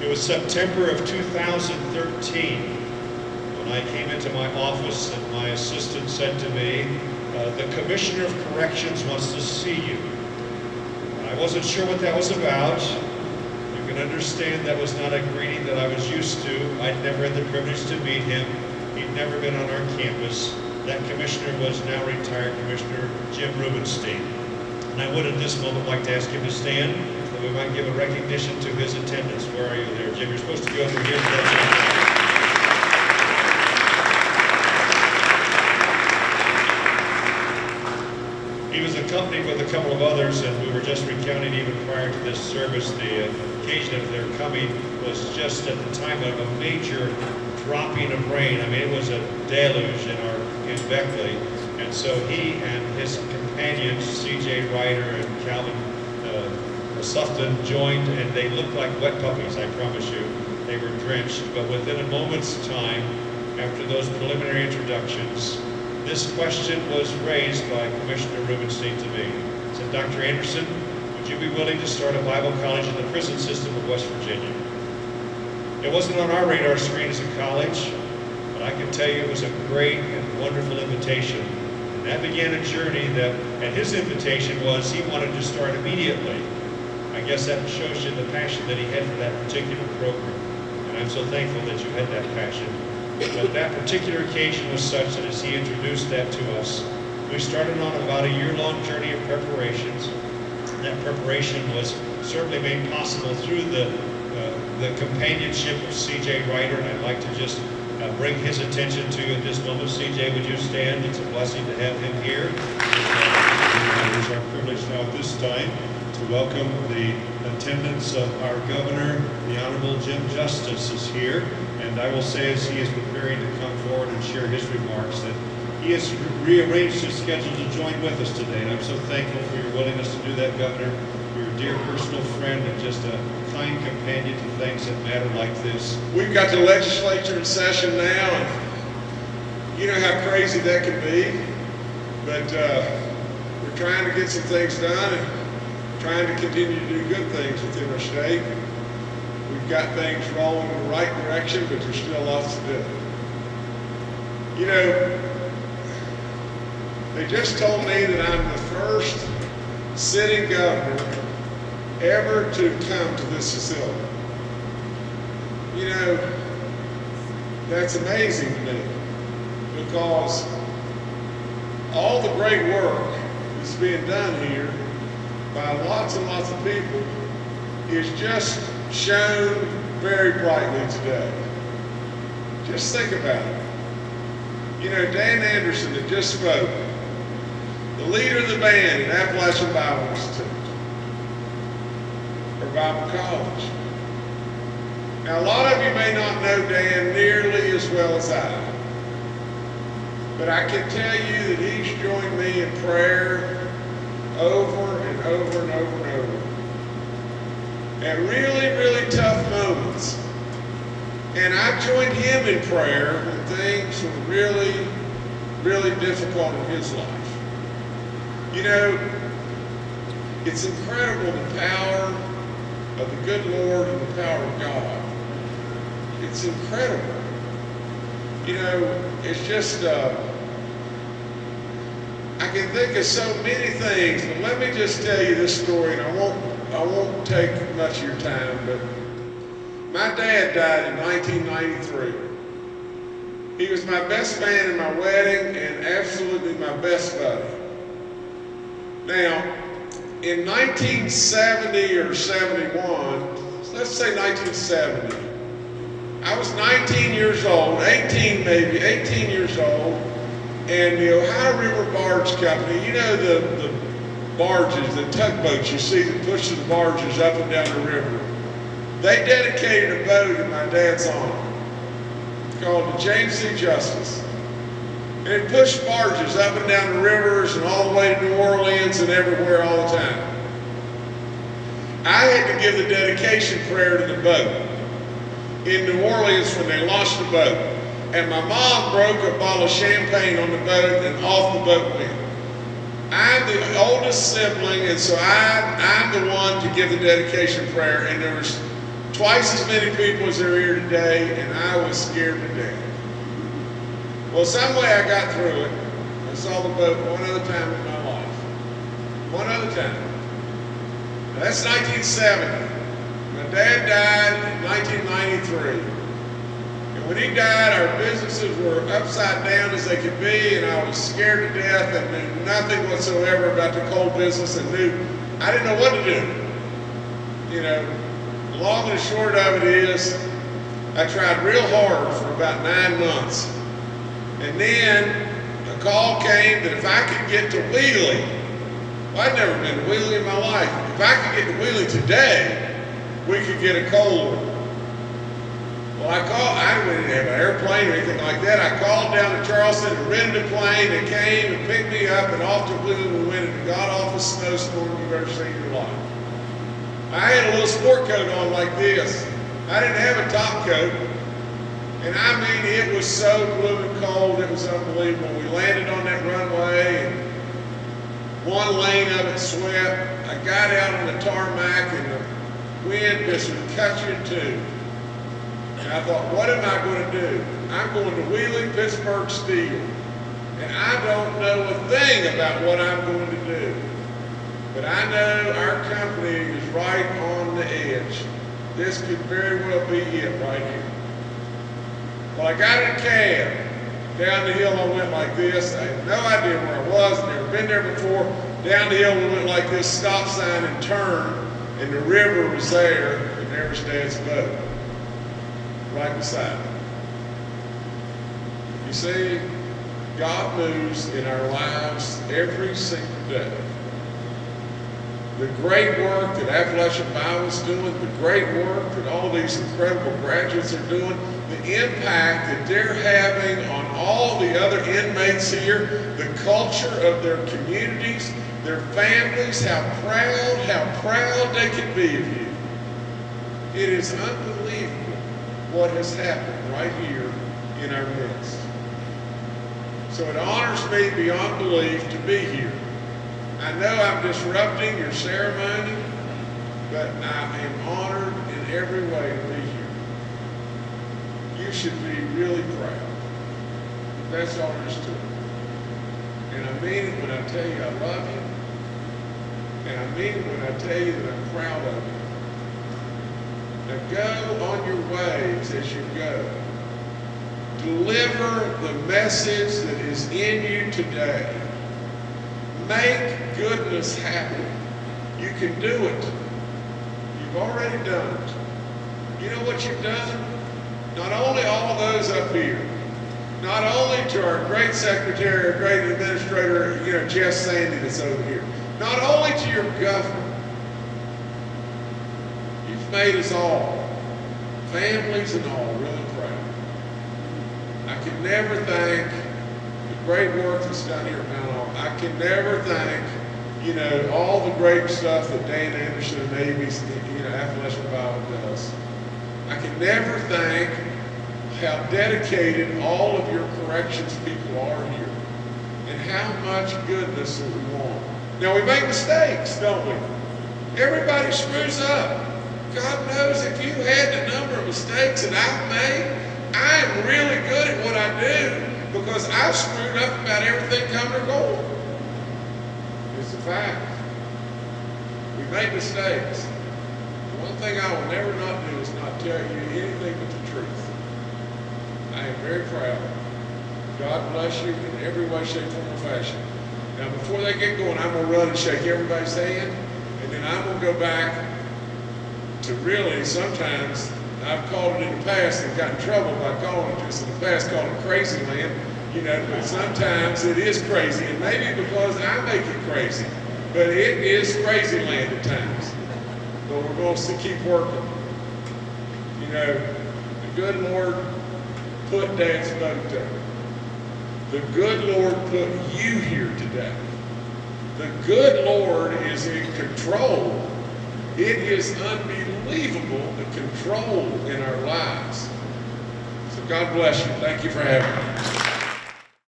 It was September of 2013 when I came into my office and my assistant said to me, uh, the Commissioner of Corrections wants to see you. I wasn't sure what that was about. You can understand that was not a greeting that I was used to. I'd never had the privilege to meet him. He'd never been on our campus. That commissioner was now retired Commissioner Jim Rubenstein. And I would at this moment like to ask him to stand we might give a recognition to his attendance. Where are you there, Jim? You're supposed to be over here. He was accompanied with a couple of others, and we were just recounting even prior to this service, the occasion of their coming was just at the time of a major dropping of rain. I mean, it was a deluge in our in Beckley, and so he and his companions, C.J. Ryder and Calvin Sufton, joined, and they looked like wet puppies. I promise you, they were drenched. But within a moment's time, after those preliminary introductions, this question was raised by Commissioner Rubenstein to me. He said, Dr. Anderson, would you be willing to start a Bible college in the prison system of West Virginia? It wasn't on our radar screen as a college, but I can tell you it was a great and wonderful invitation. And that began a journey that, and his invitation was he wanted to start immediately. I guess that shows you the passion that he had for that particular program. And I'm so thankful that you had that passion. But that particular occasion was such that as he introduced that to us, we started on about a year-long journey of preparations. That preparation was certainly made possible through the, uh, the companionship of C.J. Ryder, and I'd like to just uh, bring his attention to you at this moment. C.J., would you stand? It's a blessing to have him here. It is our privilege now at this time welcome the attendance of our governor, the Honorable Jim Justice is here. And I will say as he is preparing to come forward and share his remarks that he has rearranged his schedule to join with us today. And I'm so thankful for your willingness to do that, Governor. You're a dear personal friend and just a kind companion to things that matter like this. We've got the legislature in session now, and you know how crazy that can be. But uh, we're trying to get some things done trying to continue to do good things within our state. We've got things rolling in the right direction, but there's still lots to do. You know, they just told me that I'm the first sitting governor ever to come to this facility. You know, that's amazing to me because all the great work that's being done here by lots and lots of people is just shown very brightly today. Just think about it. You know, Dan Anderson that just spoke, the leader of the band at Appalachian Bible Institute, or Bible College. Now, a lot of you may not know Dan nearly as well as I, but I can tell you that he's joined me in prayer over over and over and over. At really, really tough moments. And I've joined him in prayer when things were really, really difficult in his life. You know, it's incredible the power of the good Lord and the power of God. It's incredible. You know, it's just, uh, I can think of so many things, but let me just tell you this story, and I won't, I won't take much of your time, but my dad died in 1993. He was my best man in my wedding and absolutely my best buddy. Now, in 1970 or 71, let's say 1970, I was 19 years old, 18 maybe, 18 years old, and the Ohio River Barge Company, you know the, the barges, the tugboats you see that push the barges up and down the river, they dedicated a boat in my dad's honor called the James C. Justice. And it pushed barges up and down the rivers and all the way to New Orleans and everywhere all the time. I had to give the dedication prayer to the boat in New Orleans when they launched the boat. And my mom broke a bottle of champagne on the boat and off the boat went. I'm the oldest sibling, and so I, I'm the one to give the dedication prayer, and there was twice as many people as there are here today, and I was scared to death. Well, some way I got through it. I saw the boat one other time in my life. One other time. Now, that's 1970. My dad died in 1993. When he died, our businesses were upside down as they could be, and I was scared to death and knew nothing whatsoever about the coal business and knew I didn't know what to do. You know, long and short of it is, I tried real hard for about nine months. And then a call came that if I could get to Wheeling, well, I'd never been to Wheeling in my life. If I could get to Wheeling today, we could get a coal. Well, I called, I didn't have an airplane or anything like that. I called down to Charleston and rented a plane and came and picked me up and off to Wheeling we went in a god-awful snowstorm you've ever seen in your life. I had a little sport coat on like this. I didn't have a top coat. And I mean, it was so blooming cold, it was unbelievable. We landed on that runway and one lane of it swept. I got out on the tarmac and the wind just cut you in two. And I thought, what am I going to do? I'm going to Wheeling Pittsburgh Steel. And I don't know a thing about what I'm going to do. But I know our company is right on the edge. This could very well be it right here. Well, I got in a cab. Down the hill I went like this. I had no idea where I was, never been there before. Down the hill we went like this, stop sign and turn, and the river was there, and there was Dad's boat. Right beside me. You see, God moves in our lives every single day. The great work that Appalachian Bible is doing, the great work that all these incredible graduates are doing, the impact that they're having on all the other inmates here, the culture of their communities, their families, how proud, how proud they can be of you. It is unbelievable what has happened right here in our midst. So it honors me beyond belief to be here. I know I'm disrupting your ceremony, but I am honored in every way to be here. You should be really proud. That's all there is to it. And I mean it when I tell you I love you. And I mean it when I tell you that I'm proud of you. Now go on your ways as you go. Deliver the message that is in you today. Make goodness happen. You can do it. You've already done it. You know what you've done? Not only all those up here, not only to our great secretary, our great administrator, you know, Jeff Sandy that's over here, not only to your governor, made us all, families and all, really proud. I can never thank the great work that's done here at Mount Olive. I can never thank, you know, all the great stuff that Dan Anderson and Navy's, you know, Appalachian Bible does. I can never thank how dedicated all of your corrections people are here and how much goodness that we want. Now we make mistakes, don't we? Everybody screws up. God knows if you had the number of mistakes that I've made, I am really good at what I do because I've screwed up about everything coming or going. It's a fact. We make mistakes. One thing I will never not do is not tell you anything but the truth. I am very proud. God bless you in every way, shape, form, or fashion. Now, before they get going, I'm going to run and shake everybody's hand, and then I'm going to go back to really sometimes I've called it in the past and got in trouble by calling it this in the past, called it crazy land, you know, but sometimes it is crazy, and maybe because I make it crazy, but it is crazy land at times. But we're going to keep working. You know, the good Lord put Dad's boat there. The good Lord put you here today. The good Lord is in control. It is unbelievable the control in our lives. So God bless you. Thank you for having me.